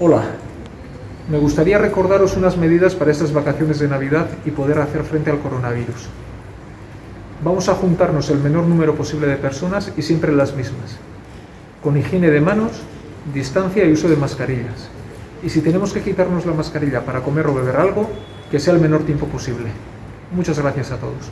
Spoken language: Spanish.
Hola, me gustaría recordaros unas medidas para estas vacaciones de Navidad y poder hacer frente al coronavirus. Vamos a juntarnos el menor número posible de personas y siempre las mismas, con higiene de manos, distancia y uso de mascarillas. Y si tenemos que quitarnos la mascarilla para comer o beber algo, que sea el menor tiempo posible. Muchas gracias a todos.